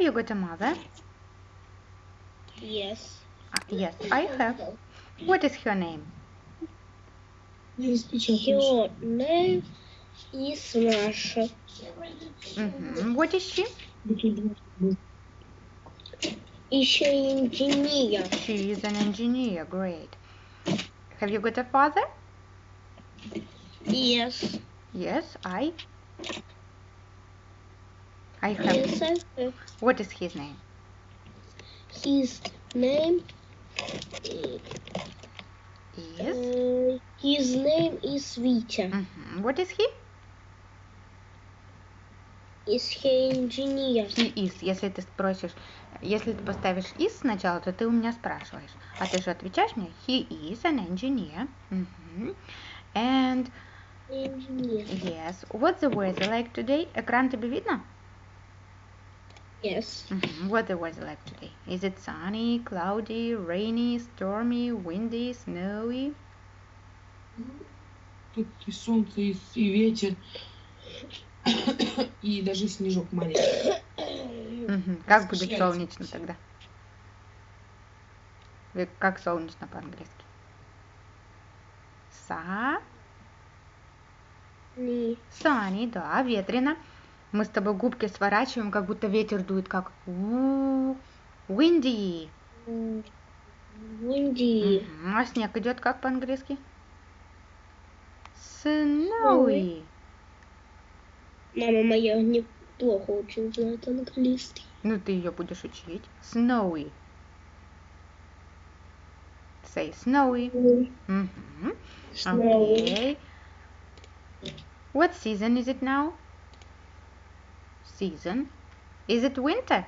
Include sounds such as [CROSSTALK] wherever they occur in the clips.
Have you got a mother? Yes. Uh, yes, I have. What is her name? Her name is Russia. Mm -hmm. What is she? Is she an engineer? She is an engineer, great. Have you got a father? Yes. Yes, I. I have. What is his name? His name. Yes. uh, his name is Vita. Mhm. What is he? Is he engineer? He is. Если ты спросишь, если ты поставишь is сначала, то ты у меня спрашиваешь. А ты же отвечаешь мне, he is an engineer. Мгм. And Engineer. yes, what's the weather like today? Экран тебе видно? Yes. The weather like today? Is it sunny, cloudy, rainy, stormy, windy, snowy? Тут и солнце, и, и ветер, [COUGHS] и даже снежок маленький. Мгм. Как будет солнечно тогда? Как солнечно по-английски? Са. Sunny, да, ветрено. Мы с тобой губки сворачиваем, как будто ветер дует, как windy. Windy. Мгм. А снег идет как по-английски? Snowy. Мама моя неплохо очень знает английский. Ну, ты ее будешь учить. Snowy. Say snowy. Мгм. Snowy. Okay. What season is it now? Season. Is it winter?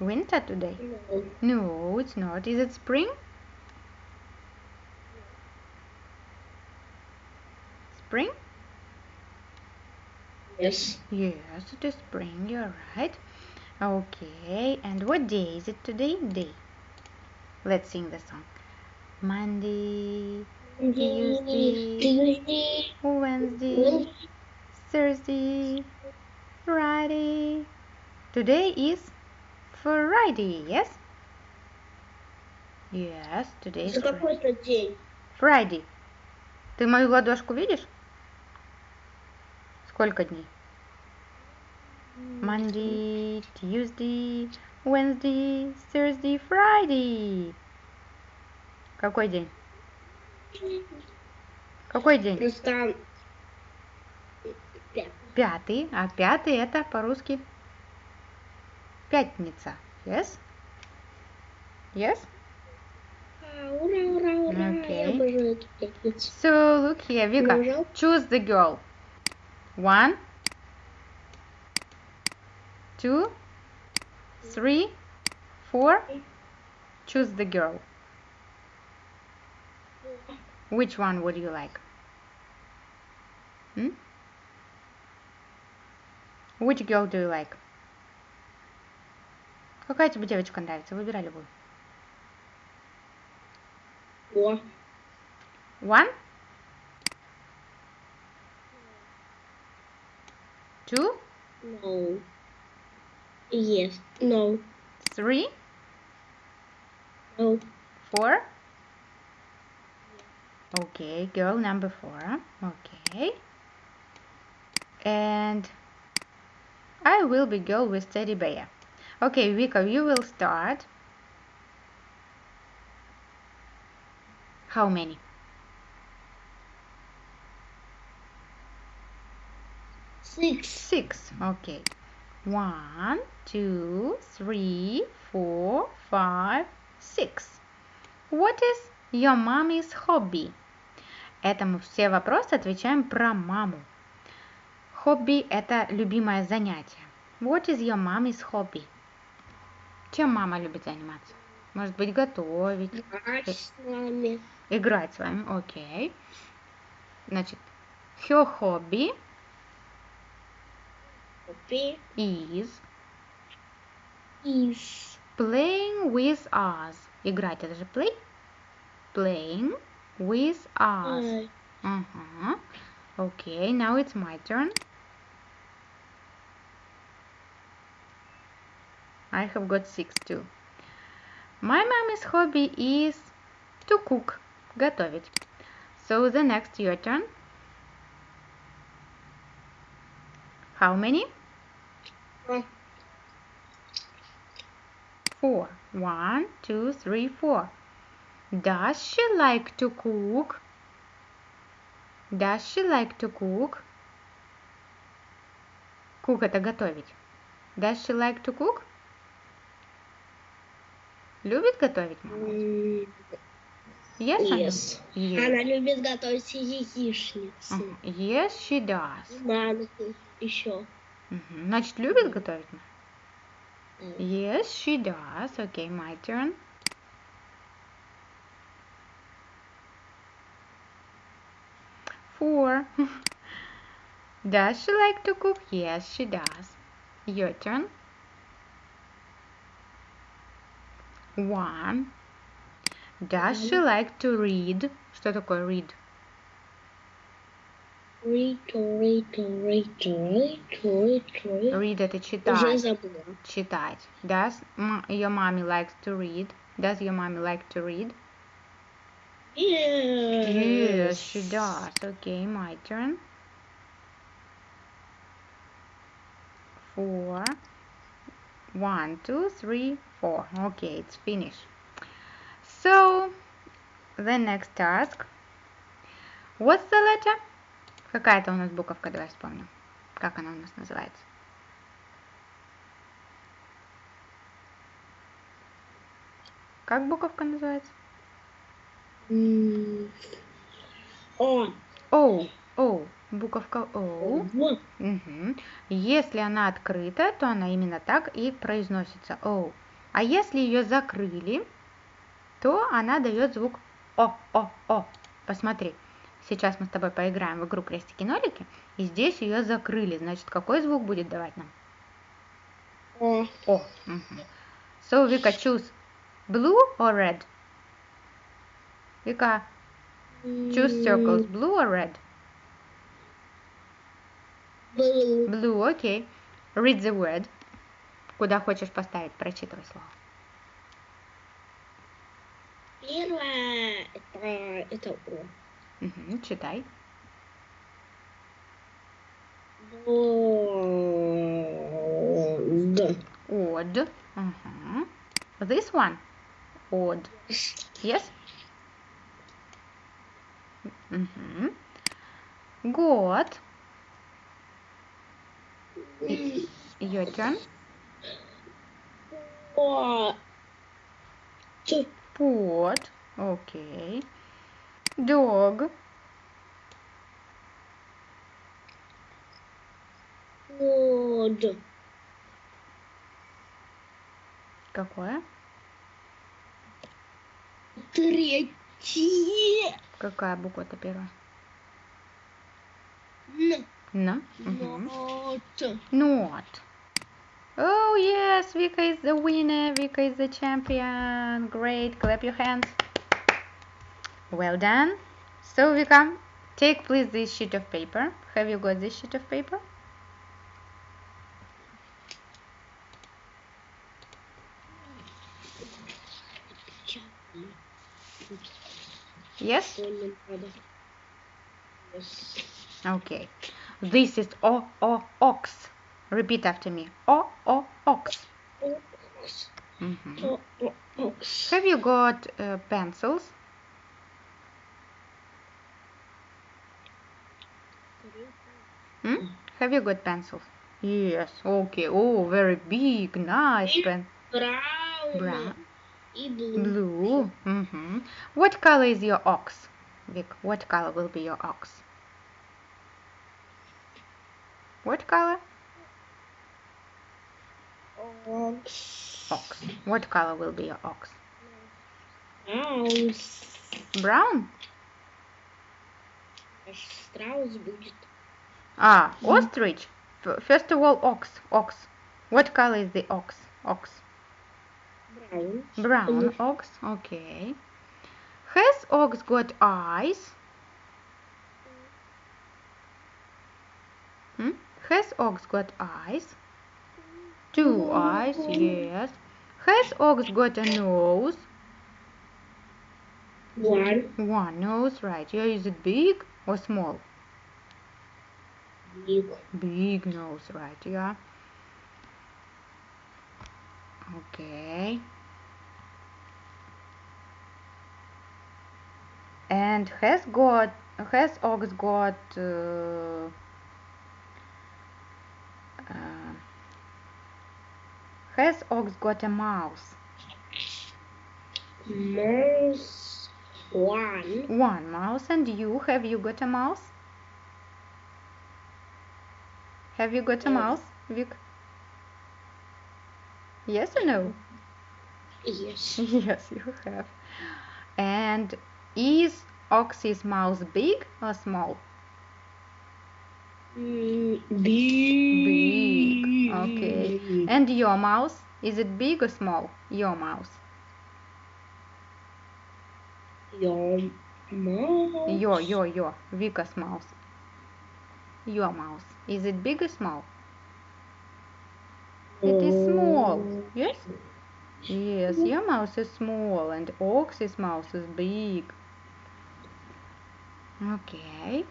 Winter today? No. No, it's not. Is it spring? Spring? Yes. Yes, it is spring. You're right. Okay, and what day is it today? Day. Let's sing the song. Monday, Tuesday. Tuesday. Wednesday. Thursday, Friday. Today is Friday, yes? Yes, today is какой-то день. Friday. Ты мою ладошку видишь? Сколько дней? Monday, Tuesday, Wednesday, Thursday, Friday. Какой день? Какой день? Просто. Пятый. А пятый это по-русски пятница. Yes? Yes? А, Ура, ура, ура. Пятницу. So look here, Vika. Choose the girl. One, two, three, four. Choose the girl. Which one would you like? Hmm? Which girl do you like? Какая тебе девочка нравится? Выбирай любую. О, One, two, no. Yes. No. three, No. four. Okay, girl number four. Okay. And I will be girl with teddy bear. Okay, Vika, you will start. How many? Six. Six. Okay. One, two, three, four, five, six. What is your mommy's hobby? Это мы все вопросы отвечаем про маму. Хобби – это любимое занятие. What is your mommy's hobby? Чем мама любит заниматься? Может быть, готовить, Играть с нами. играть с вами. Окей. Значит, her hobby Хобби. is Is. Playing with us. Играть это же play. Playing with us. Uh -huh. Mm-hmm. Okay, now it's my turn. I have got six too. My mommy's hobby is to cook, готовить. So the next your turn. How many? Four. One, two, three, four. Does she like to cook? Does she like to cook? Cook это готовить. Does she like to cook? Любит готовить Yes? Yes. Yes. Она любит готовить яичницы. Ага. Yes, she does. И манку еще. Значит, любит готовить? Yes, she does. Okay, my turn. Four. [LAUGHS] does she like to cook? Yes, she does. Your turn. One. Does she like to read? Что такое read? Read, read, read, read, read, read. Read это Уже читать. забыла. Читать. Does м- your mommy likes to read? Does your mommy like to read? Yes. Yes, she does. Okay, my turn. Four. One, two, three, four. Okay, it's finished. So, the next task. What's the letter? Какая это у нас буковка? Давай вспомним. Как она у нас называется? Как буковка называется? О. O. O. Буковка. Вот. Мгм. Если она открыта, то она именно так и произносится O. А если ее закрыли, то она дает звук О, О, О. Посмотри, сейчас мы с тобой поиграем в игру крестики-нолики, и здесь ее закрыли. Значит, какой звук будет давать нам? О. О. Мгм. So, Vika, choose blue or red? Vika, choose circles, blue or red? Blue. Blue, окей. Read the word. Куда хочешь поставить, прочитывай слово. Первое это, это О. Мгм, читай. Д. Odd. Ага. This one. Odd. Yes? Угу. Год. Your turn. Pot. Okay. Dog. Wood. Какое? Третье. Какая буква-то первая? Н. На. Мгм. Нот. Not. Oh yes, Vika is the winner. Vika is the champion. Great. Clap your hands. Well done. So Vika, take please this sheet of paper. Have you got this sheet of paper? Yes? Yes. Okay. This is o o ox. Repeat after me. O o ox. Mm -hmm. Have you got uh, pencils? Hmm? Have you got pencils? Yes. Okay. Oh, very big, nice pen. Brown. Brown И блу. Blue. hmm What color is your ox, Vic? What color will be your ox? What color? Окс. Ox. What color will be your ox? Страус. Brown. Страус будет. Ah, ostrich. F- First of all, ox. Ox. What color is the ox? Ox. Brown. Ox, okay. Has ox got eyes? Hmm? Has ox got eyes? Two eyes, yes. Has ox got a nose? One. One nose, right. Yeah, is it big or small? Big. Big nose, right, yeah. Okay. And has got has ox got uh, uh, has ox got a mouse? Mouse. One. One mouse. And you have you got a mouse? Have you got a Yes. mouse, Vic? Yes or no? Yes. [LAUGHS] Yes, you have. And is Oxy's mouse big or small? Mm, big. Big, okay. And your mouse, is it big or small? Your mouse. Your mouse. Your, your, your. Vika's mouse. Your mouse. Is it big or small? It is small. Yes? Yes, your mouse is small and Oxy's mouse is big. Okay.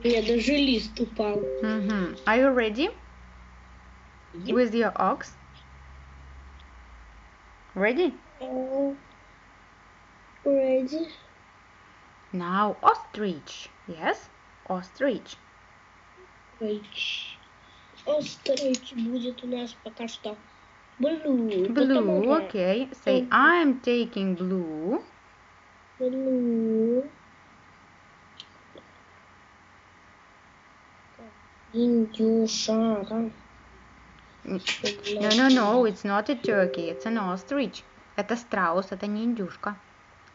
У меня даже лист упал. hmm Are you ready with your ox? Ready? Oh. Ready? Now ostrich. Yes? Ostrich. Острич. Острич будет у нас пока что. Blue. Blue. потому что Okay. Say I'm taking blue. Blue. Индюшара. No, no, no. It's not a turkey. It's an ostrich. Это страус, это не индюшка.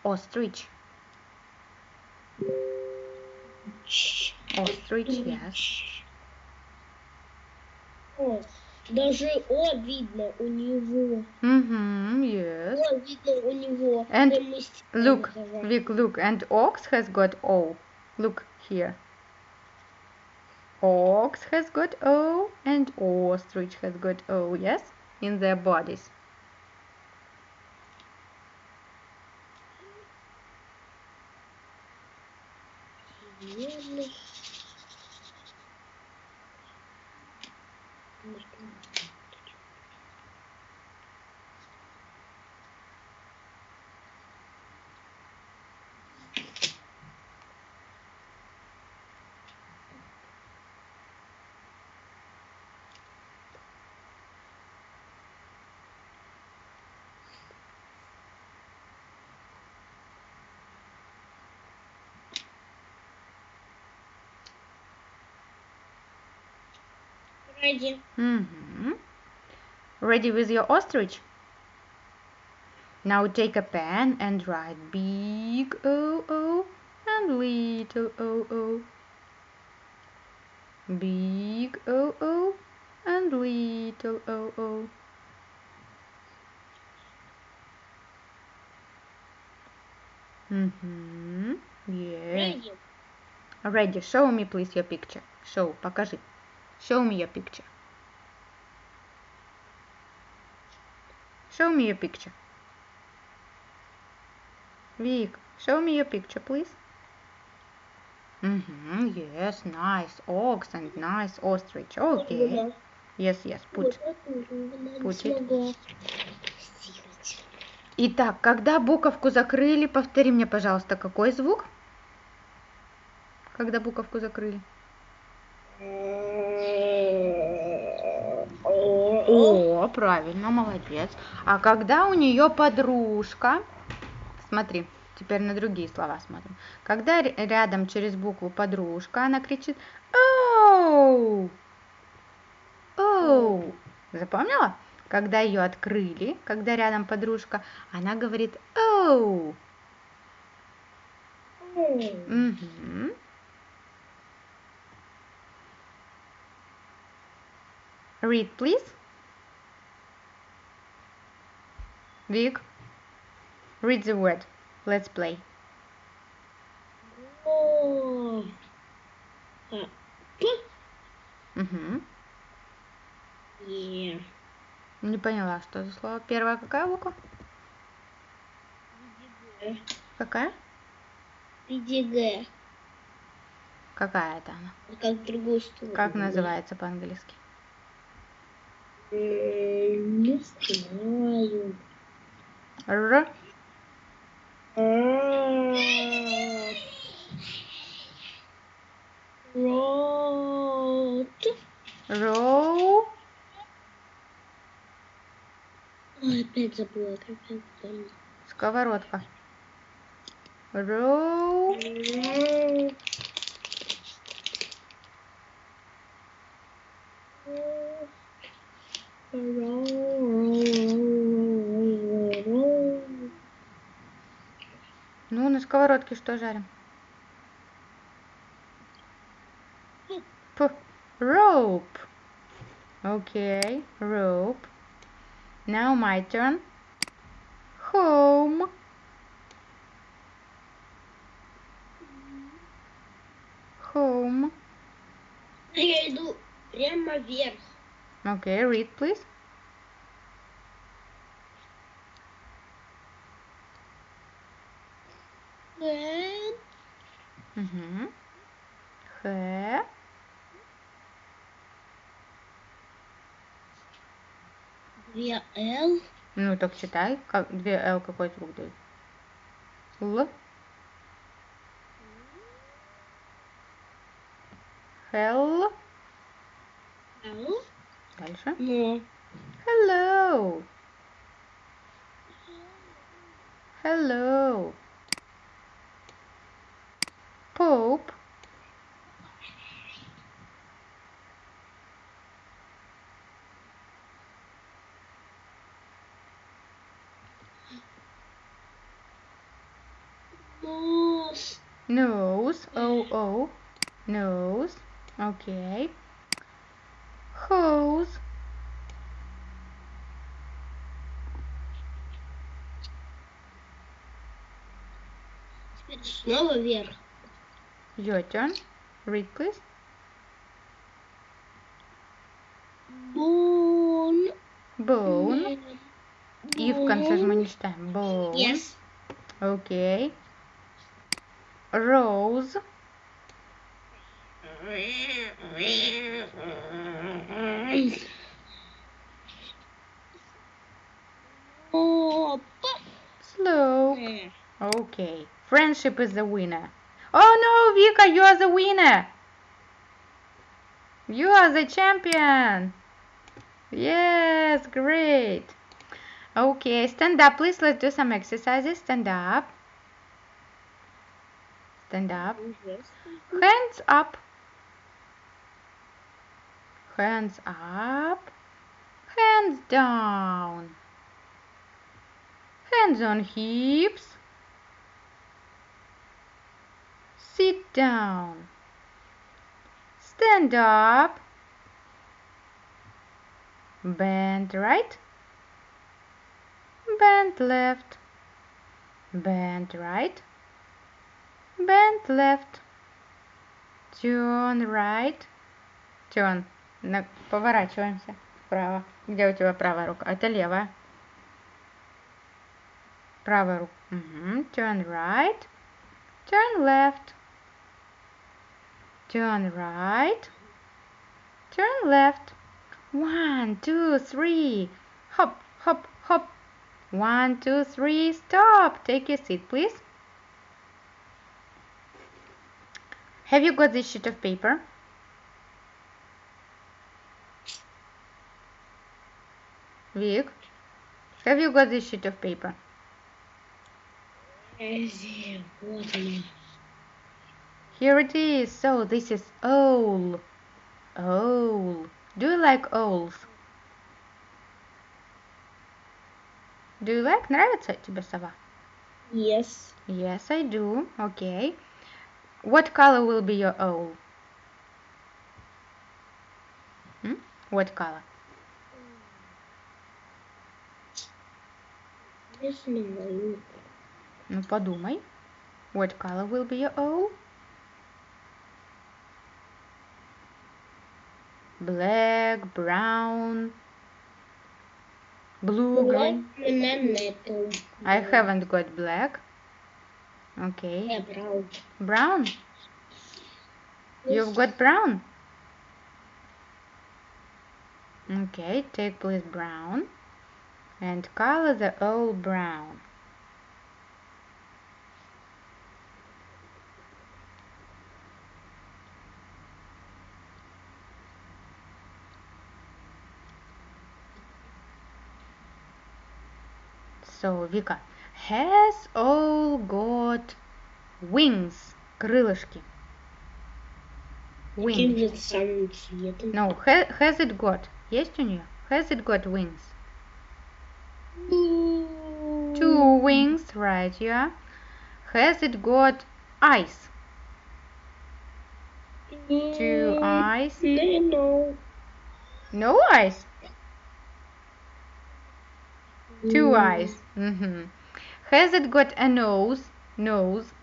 Ostrich. Ostrich, yes. О, даже О видно у него. Mm-hmm, yes. О видно у него. And Look. Vic, look. And ox has got O. Look here. Ox has got O and ostrich has got O, yes? In their bodies. Ready. Mm-hmm. Ready with your ostrich? Now take a pen and write big O O and little O O. Big O O and little O O. Mm-hmm. Yeah. Ready. Ready. Show me please your picture. Show. Покажи. Show me your picture. Show me your picture. Vic, show me your picture, please. Mm-hmm. Yes, nice ox and nice ostrich. Okay. Yes, yes. Put. Put it. Итак, когда буковку закрыли, повтори мне, пожалуйста, какой звук? Когда буковку закрыли? О. Правильно, молодец. А когда у нее подружка, смотри, Теперь на другие слова смотрим. Когда рядом через букву подружка, она кричит «Оу!» «Оу!» Запомнила? Когда ее открыли, когда рядом подружка, она говорит «Оу!» Мгм. Read, please. Vic, read the word. Let's play. Е. Не поняла, что за слово. Первая какая буква? Г. Какая? В виде Г. Какая это она? Как в другую сторону. Как называется по-английски? М, Не знаю. Р. Рот. Row. Ой, опять забыла, как это Сковородка. Row. Road. на сковородке что жарим? П. Rope. Okay, rope. Now my turn. Home. Home. Я иду прямо вверх. Okay, read please. Угу. Х. Две Л. Ну, так читай. Как, две Л какой звук дают? Л. Hell. Л. Дальше. Но. Hello. Hello. Pope. Нос. Nose. O O. Nose. Okay. Hose. Теперь снова вверх. Your turn. Read please. Бон. Bone. И в конце же мы не читаем. Bone. Yes. Okay. Rose. Опа. Slope. Okay. Friendship is the winner. Oh no, Vika, you are the winner. You are the champion. Yes, great. Okay, stand up, please. Let's do some exercises. Stand up. Stand up. Oh, Hands up. Hands up. Hands down. Hands on hips. Sit down. Stand up. Bend right. Bend left. Bend right. Bend left. Turn right. Turn. Поворачиваемся вправо. Где у тебя правая рука? Это левая. Правая рука. Мгм. Turn right. Turn left. Turn right. Turn left. One, two, three. Hop, hop, hop. One, two, three. Stop. Take your seat, please. Have you got this sheet of paper? Vic, have you got this sheet of paper? Here it is. So this is owl. Owl. Do you like owls? Do you like? Нравится тебе сова? Yes. Yes, I do. Okay. What color will be your owl? Hmm? What color? Не знаю. Ну, подумай. What color will be your owl? black, brown, blue, green. I haven't got black. Okay. Yeah, brown. Brown? You've got brown? Okay, take please brown and color the all brown. So, Vika, has owl got wings? Крылышки. Каким Wings. же самым цветом? No, ha- has it got? Есть у нее? Has it got wings? Two wings, right, yeah. Has it got eyes? Two eyes? Не, no. No eyes? Two eyes. hmm Has it got a nose? Nose.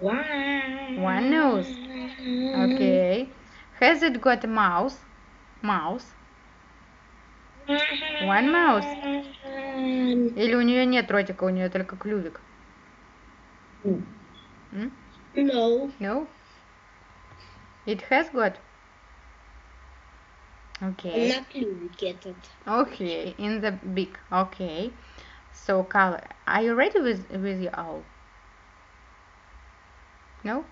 One. One nose. Okay. Has it got a mouse? Mouse. One mouse. Или у нее нет ротика, у нее только клювик? М? No. No? It has got? Okay. Lubricated. Okay, in the big. Okay. So, Carla, are you ready with with your owl? No.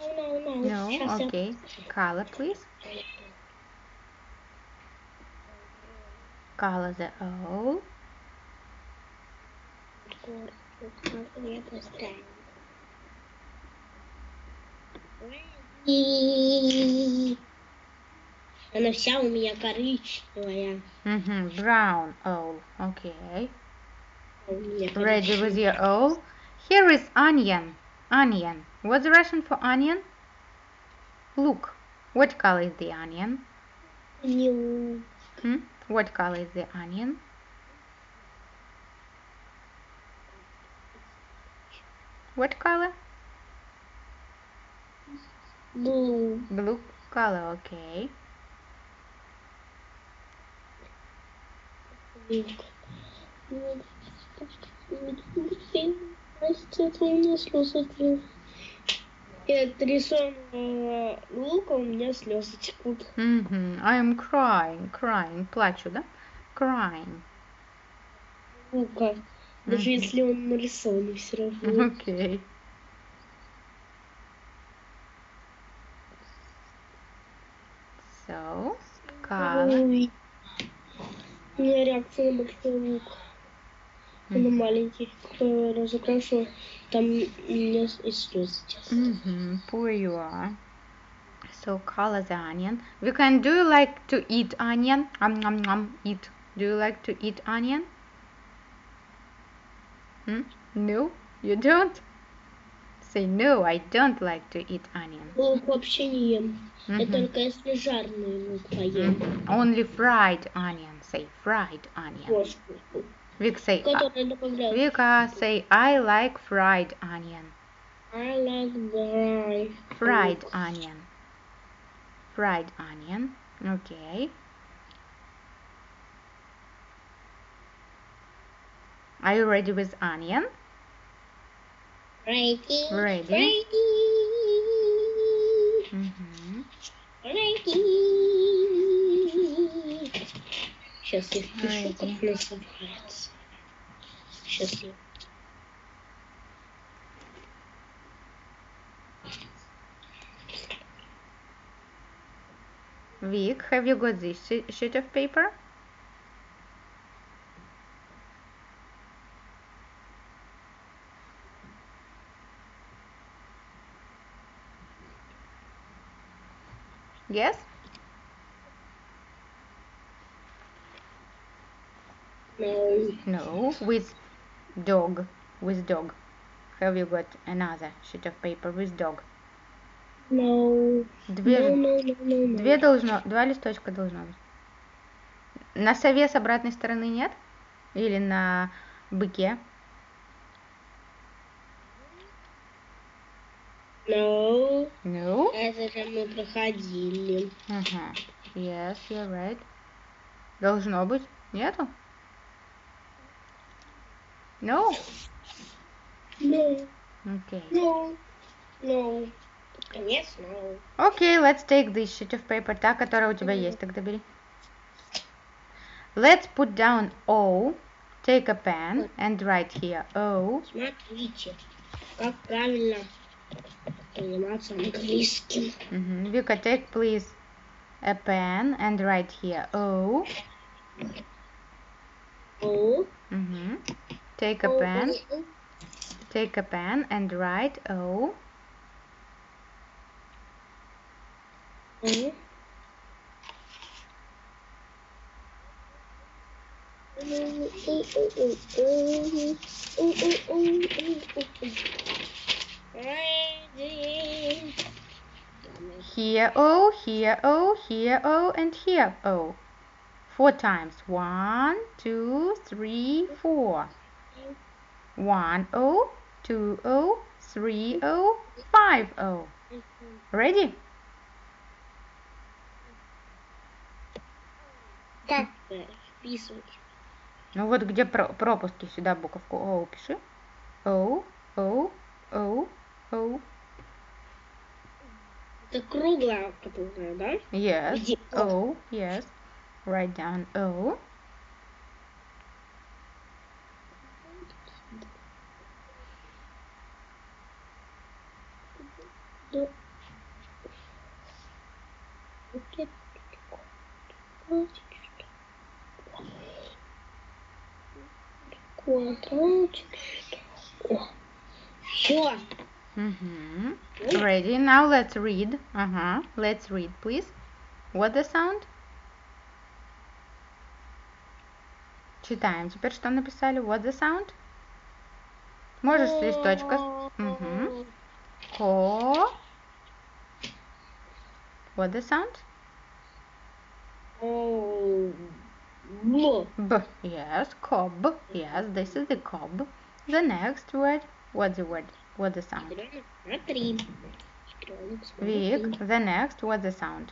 No, no, no. No. Okay. Carla, please. Carla the owl. Она вся у меня коричневая. Mm-hmm. Brown owl. Okay. А у меня Ready with your owl? Here is onion. Onion. What's Russian for onion? Look. What color is the onion? коричневая. Hmm? What color is the onion? What color? Blue. Blue color. Okay. Это у меня слезы. Это рисовано лука, у меня слезы текут. Mm-hmm. I am crying, crying. Плачу, да? Crying. Лука. Даже Мгм. если он нарисован все равно. Okay. So. Ой. У меня реакция на большой лук. А на маленький. Кто разукрашу, там у меня и слезы текут. Mm-hmm. Poor you are. So color the onion. We can. Do you like to eat onion? Um, um, um, eat. Do you like to eat onion? Hmm? No, you don't. Say no. I don't like to eat onion. Лук вообще не ем. Я Мгм. только если жареный лук поем. Mhm. Only fried onion. Say fried onion. Кошку. Vic say. uh, Который добавляют. Vika say I like fried onion. I like dry. Fried onion. Fried onion. Okay. Are you ready with onion? Ready. Ready. Ready. Mhm. Ready. Сейчас я впишу, Ready. как называется. Сейчас я... Vic, have you got this she- sheet of paper? Yes? No. No. With dog. With dog. Have you got another sheet of paper with dog? No. Две, No, no, no, no, no. две должно, два листочка должно быть. На сове с обратной стороны нет? Или на быке? No. No. Это же мы проходили. Ага. Yes, you're right. Должно быть. Нету? No? No. Okay. No. No. Конечно. no. Okay, let's take this sheet of paper, та, которая у тебя есть, тогда бери. Let's put down O. Take a pen and write here O. Смотрите, как правильно заниматься английским. Мгм. Вика, take please a pen and write here O. О. Мгм. Take a pen. Take a pen and write O. О. Ready. Here O, here O, here O, and here O. Four times. One, two, three, four. One O, two O, three O, five O. Ready? Как вписывать? Ну вот где про- пропуски сюда буковку О пиши. O, O, O, O. Это круглая, которая, да? Yes. Где O, yes. Write down O. let's read. Uh-huh. Let's read, please. What the sound? Читаем. Теперь что написали? What the sound? Можешь с листочка. Мгм. Ко. What the sound? О. Б. B. Yes. Cob. Yes, this is the cob. The next word. What's the word? What the sound? Ребенок, Смотри. Ребенок, Vic. смотри. The next. What's the sound?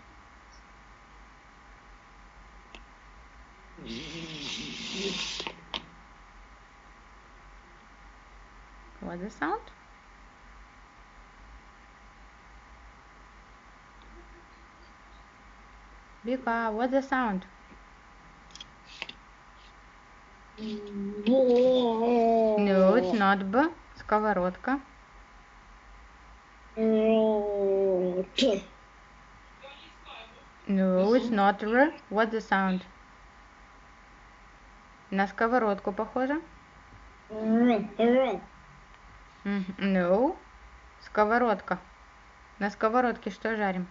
What's the sound? Vika, what's the sound? Во. No, it's not B. Сковородка. Рот. No, it's not R. What's the sound? На сковородку похоже? No. Сковородка. На сковородке что жарим?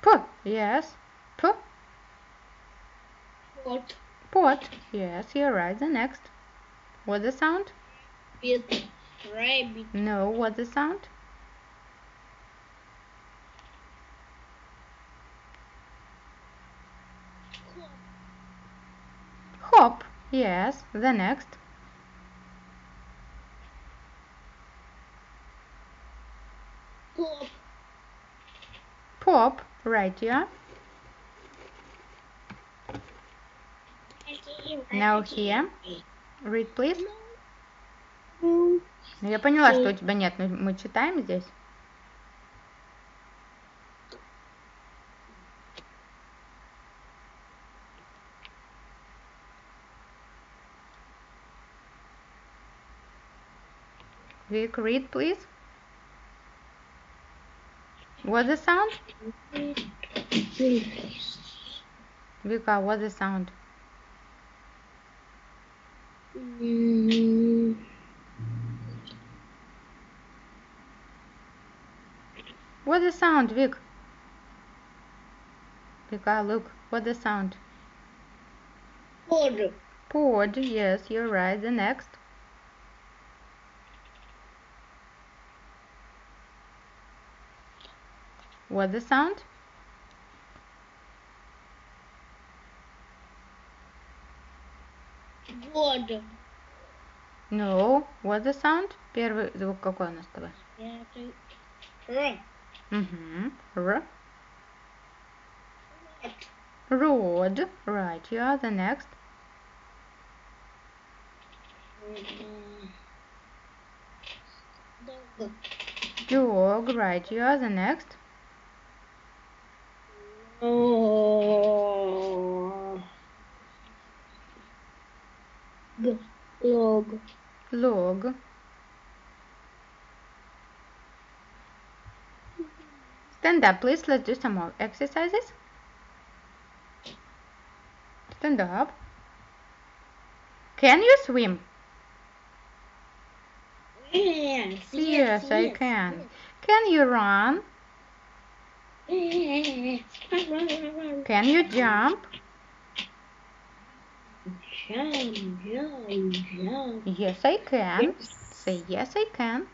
P. Yes. P. Вот. Pot. Yes, you're right. The next. What's the sound? Rabbit. No, what's the sound? Hop. Yes, the next. Pop. Pop, right, yeah. Now here. Read, please. Ну, Ну, я поняла, что у тебя нет, но мы читаем здесь. Vic, read, please. What's the sound? Vika, what's the sound? What the sound, Vic? Vika, look, what the sound? Pod. Pod, yes, you're right. The next. What the sound? Pod. No. What the sound? Первый звук какой у нас с тобой? Р. Угу. R. Рот. Road. Right. You are the next. Dog. Right. You are the next. О. Log. Log. Stand up, please. Let's do some more exercises. Stand up. Can you swim? Yes, yes, yes I yes, can. Yes. Can you run? Can you jump? Jump, jump, jump. Yes, I can. Say yes, I can.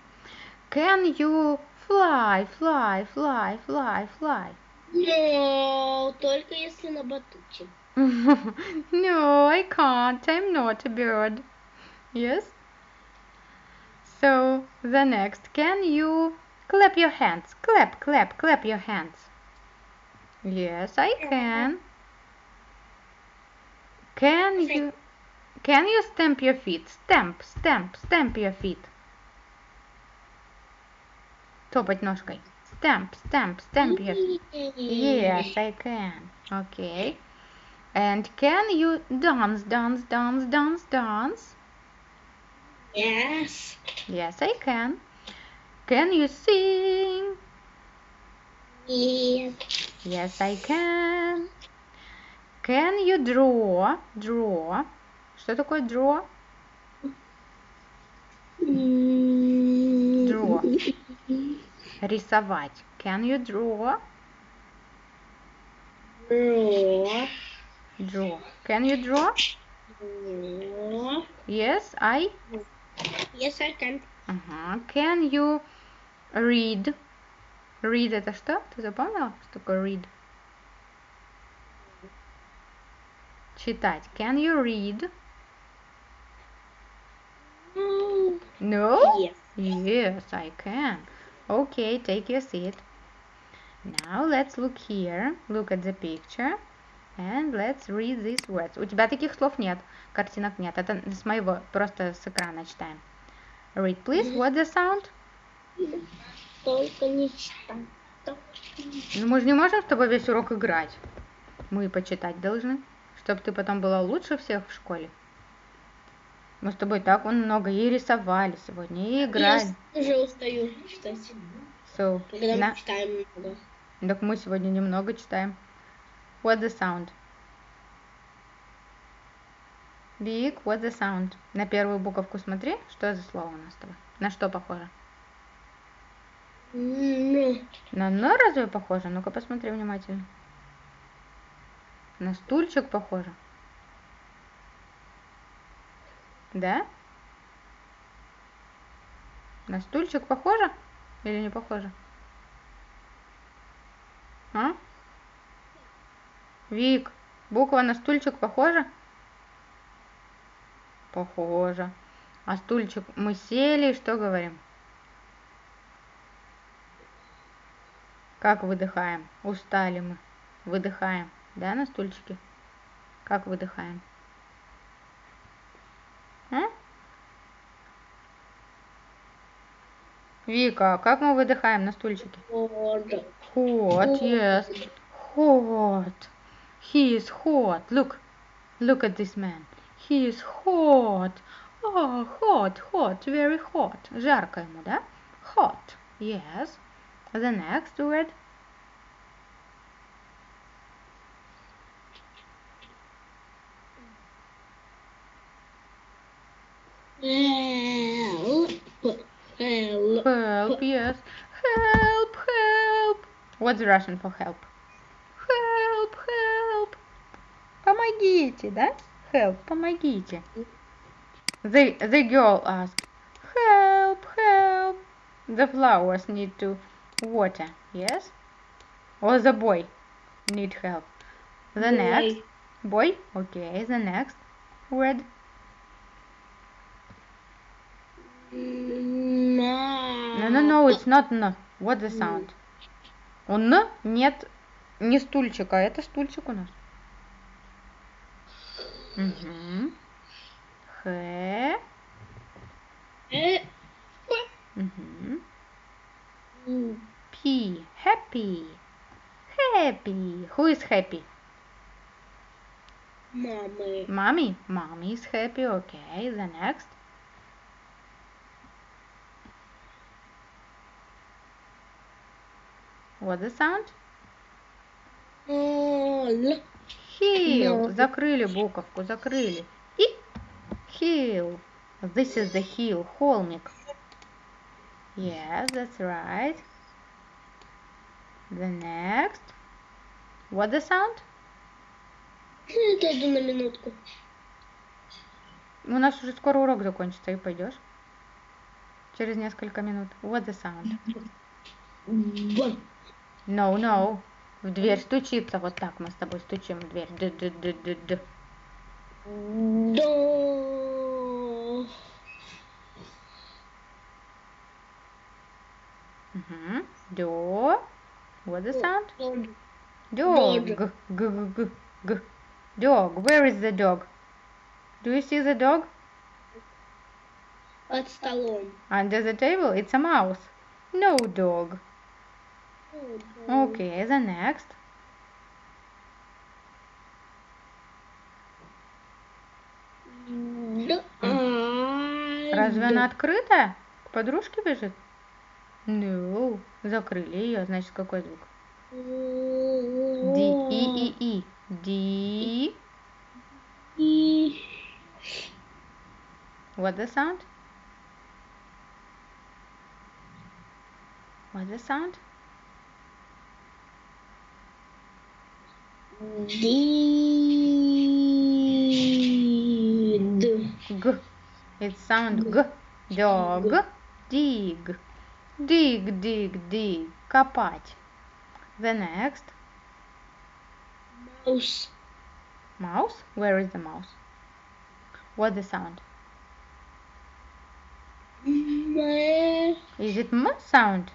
Can you fly, fly, fly, fly, fly? Но только если на батуте. [LAUGHS] no, I can't. I'm not a bird. Yes? So, the next. Can you clap your hands? Clap, clap, clap your hands. Yes, I can. Can you Can you stamp your feet? Stamp, stamp, stamp your feet. Топать ножкой. Stamp, stamp, stamp your feet. Yes, I can. Okay. And can you dance, dance, dance, dance, dance? Yes. Yes, I can. Can you sing? Yes. Yes, I can. Can you draw? Draw. Что такое draw? Draw. Рисовать. Can you draw? Draw. Draw. Can you draw? Yes, I. Yes, I can. Ага. Can you read? Read это что? Ты запомнила, что такое read? Читать. Can you read? No? Yes. Yes, I can. Okay, take your seat. Now let's look here. Look at the picture. And let's read these words. У тебя таких слов нет, картинок нет. Это с моего, просто с экрана читаем. Read, please. What's the sound? Только не читать. Ну, мы же не можем с тобой весь урок играть. Мы почитать должны, чтобы ты потом была лучше всех в школе. Мы с тобой так вон много и рисовали сегодня, и играли. Я уже устаю читать. So, Когда на- мы читаем много. Так мы сегодня немного читаем. What the sound? Big, what the sound? На первую буковку смотри, что за слово у нас с тобой? На что похоже? На «но» разве похоже? Ну-ка посмотри внимательно. На стульчик похоже. Да? На стульчик похоже? Или не похоже? А? Вик, буква на стульчик похожа? Похоже. А стульчик мы сели и что говорим? Как выдыхаем? Устали мы. Выдыхаем. Да, на стульчике? Как выдыхаем? Вика, как мы выдыхаем на стульчике? вот. Hot, yes. Hot. He is hot. Look. Look at this man. He is hot. Oh, hot, hot, very hot. Жарко ему, да? Hot. Yes. The next word. Help. Help. Help, yes. Help, help. What's Russian for help? Help, help. Помогите, да? Help, помогите. The, the girl asked, help, help. The flowers need to water, yes? Or the boy need help. The next, boy, okay, the next word. No, no, it's not no. What the sound? У Н нет не стульчика, это стульчик у нас. Угу. Х. Э, Угу. P. Happy. Happy. Who is happy? Мамы. Mommy. Mommy is happy. Okay. The next. What the sound? Л. Hill. Закрыли буковку, закрыли. И hill. This is the hill, холмик. Yes, that's right. The next. What the sound? Иду на минутку. У нас уже скоро урок закончится, и пойдешь. Через несколько минут. What the sound? Б. No, no. В дверь стучится. Вот так мы с тобой стучим в дверь. Д -д -д -д -д. До. Мгм. До. What the sound? Дод. Dog. Dog. G, g, g, g. Dog. Where is the dog? Do you see the dog? Под столом. Under the table? It's a mouse. No dog. Okay, the next. Разве она открытая? К подружке бежит? No. Закрыли ее. Значит, какой звук? D, И, И, И. D. И. What the sound? What the sound? Ди. Д. G. It sound G. Dog. Dig. Dig, dig, dig. Копать. The next. Маус. Mouse? Where is the mouse? What the sound? Мэ. Is it M sound?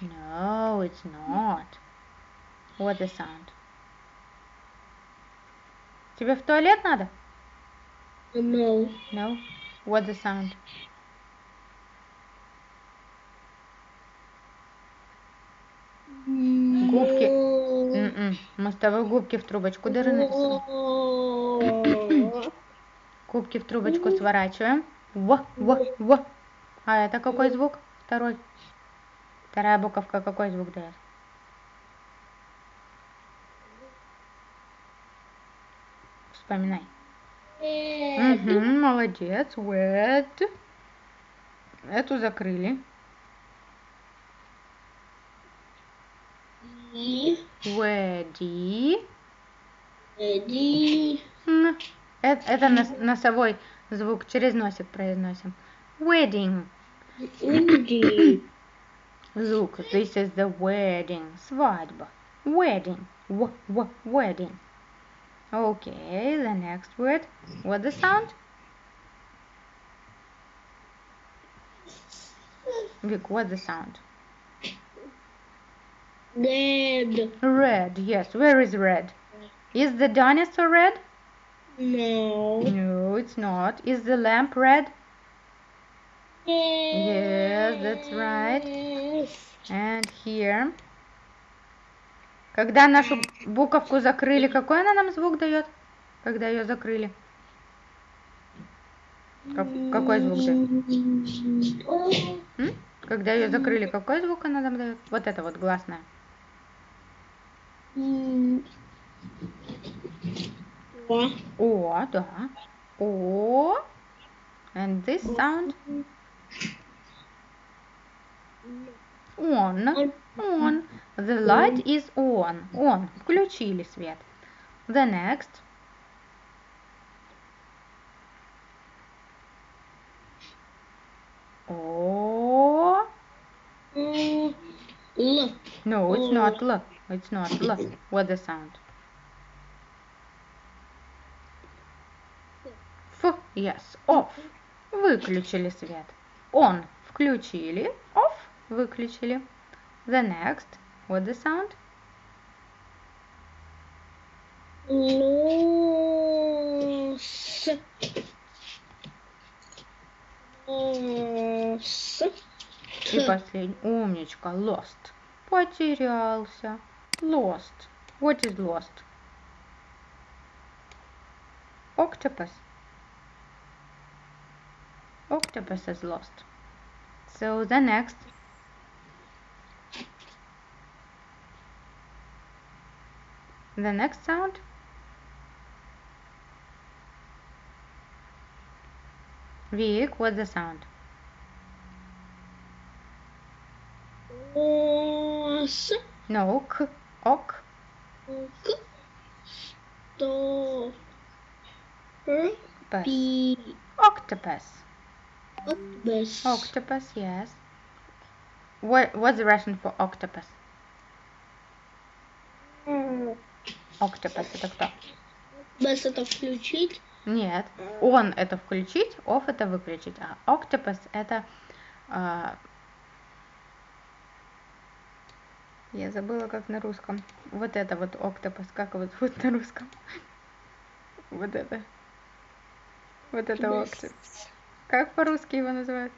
No, it's not. What the sound? Тебе в туалет надо? No. No. What the sound? Губки. М-м. Мы с тобой губки в трубочку дыры нарисовали. Губки в трубочку сворачиваем. В, в, в. А это какой звук? Второй. Вторая буковка какой звук дает? Вспоминай. Мгм, молодец. Wet. Эту закрыли. Ready. М. Это, это нос- носовой звук, через носик произносим. Wedding. Инди. Звук. This is the wedding. Свадьба. Wedding. W, w, wedding. Okay, the next word. What the sound? Vic, what the sound? Дед. Red. Yes, where is red? Is the dinosaur red? No. No, it's not. Is the lamp red? Yes, that's right. And here. Когда нашу буковку закрыли, какой она нам звук дает? Когда ее закрыли? Как- какой звук дает? Когда ее закрыли, какой звук она нам дает? Вот это вот гласная. О. О, да. О. And this sound? On. On. The light is on. On. Включили свет. The next. O. М, Л. No, it's Oh. not L. It's not L. What the sound? F. Yes. Off. Выключили свет. On. Включили. Off. Выключили. The next. What the sound? Лос. Лос. И последний. Умничка. Lost. Потерялся. Lost. What is lost? Octopus. Octopus is lost. So the next. The next sound Vik, what's the sound? Os. No, k, ok. Ok. Stop. B. Octopus. Octopus. Octopus, yes. What, what's the Russian for octopus? Octopus это кто? Без это включить. Нет. On это включить, off это выключить, а octopus это а, я забыла как на русском. Вот это вот octopus, как его зовут на русском? Вот это. Вот это octopus. Как по-русски его называют?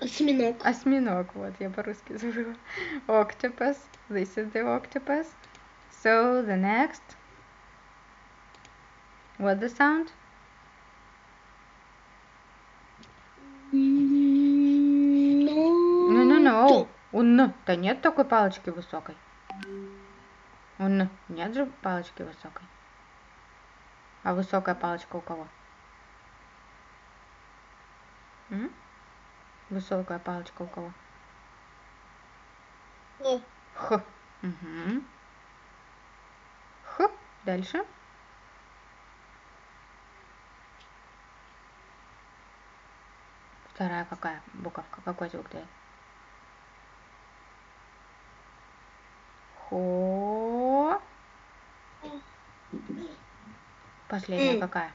Осьминог. Осьминог, вот, я по-русски забыла. Octopus. This is the octopus. So, the next. What the sound? No, no, no. У Н-то нет такой палочки высокой. У Н нет же палочки высокой. А высокая палочка у кого? М? Высокая палочка у кого? Х. Угу. Дальше. Вторая какая буковка? Какой звук дает? Хо. Последняя какая?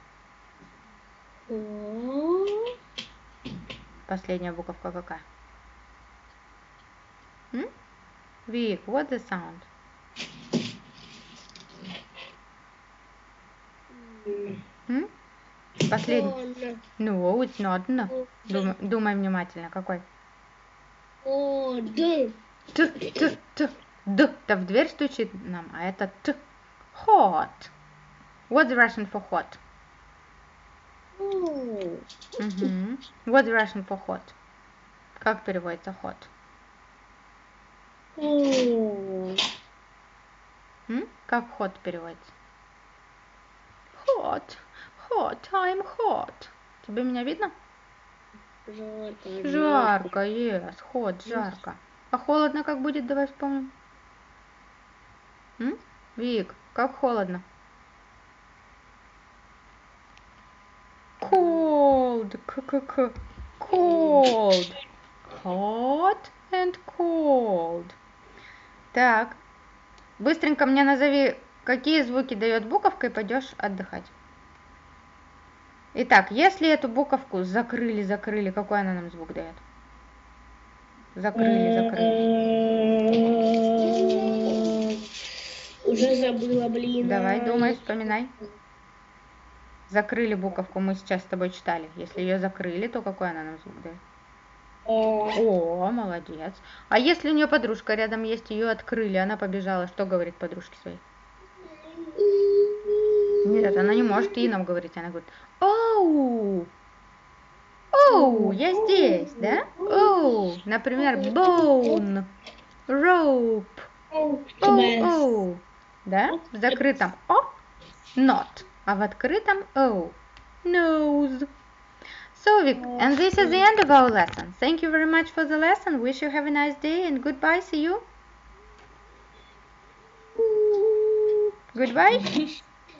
Последняя буковка какая? М? Вик, what the sound? М? Последний. No, it's not. No. Думай, думай внимательно, какой? о, д, Т, т, т. Д-то в дверь стучит нам, а это Т. Hot. What's Russian for hot? Мгм. What's Russian for hot? Как переводится hot? М? Как hot переводится? Hot. Hot. I'm hot. Тебе меня видно? Жарко. Жарко, yes. Hot, жарко. А холодно как будет? Давай вспомним. М? Вик, как холодно? Cold. К-к-к. Cold. Hot and cold. Так. Быстренько мне назови, какие звуки дает буковка, и пойдешь отдыхать. Итак, если эту буковку закрыли, закрыли, какой она нам звук дает? Закрыли, закрыли. Уже забыла, блин. Давай, думай, вспоминай. Закрыли буковку, мы сейчас с тобой читали. Если ее закрыли, то какой она нам звук дает? О, О, молодец. А если у нее подружка рядом есть, ее открыли, она побежала, что говорит подружке своей? Нет, она не может и нам говорить, она говорит, оу, оу, я здесь, да? Оу, например, bone, rope, оу, оу, да? В закрытом о, not, а в открытом o, nose. So, we, and this is the end of our lesson. Thank you very much for the lesson. Wish you have a nice day and goodbye. See you. Goodbye.